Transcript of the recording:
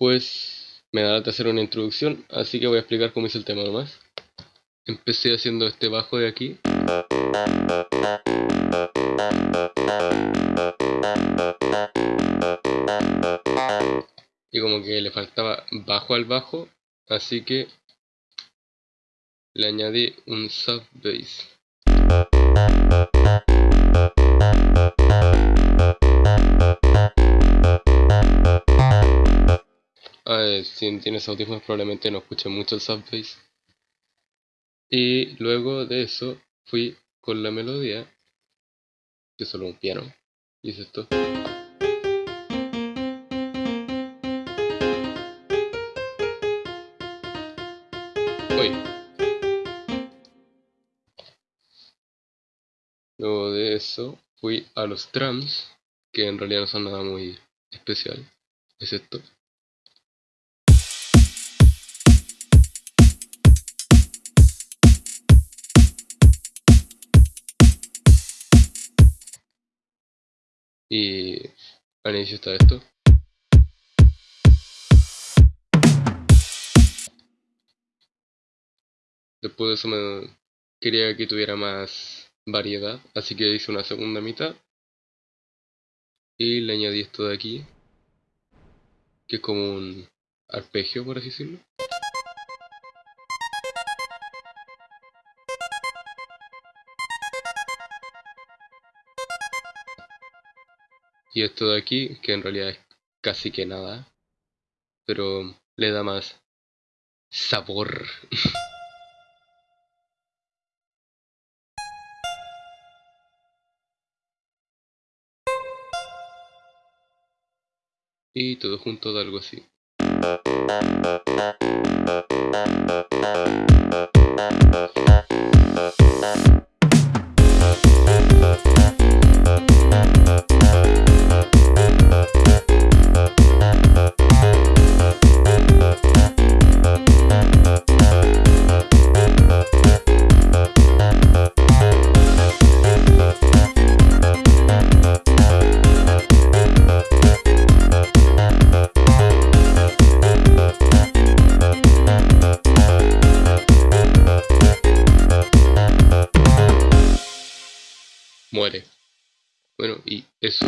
pues me da de hacer una introducción, así que voy a explicar cómo hice el tema nomás. Empecé haciendo este bajo de aquí. Y como que le faltaba bajo al bajo, así que le añadí un sub bass. Ah, si tienes audífonos probablemente no escuches mucho el sub bass. Y luego de eso fui con la melodía, que solo un piano, y es esto. Luego de eso fui a los drums, que en realidad no son nada muy especial, es esto. Y al inicio está esto. Después de eso me quería que tuviera más variedad, así que hice una segunda mitad y le añadí esto de aquí, que es como un arpegio por así decirlo. Y esto de aquí, que en realidad es casi que nada, pero le da más sabor. y todo junto de algo así. Muere. Bueno, y eso.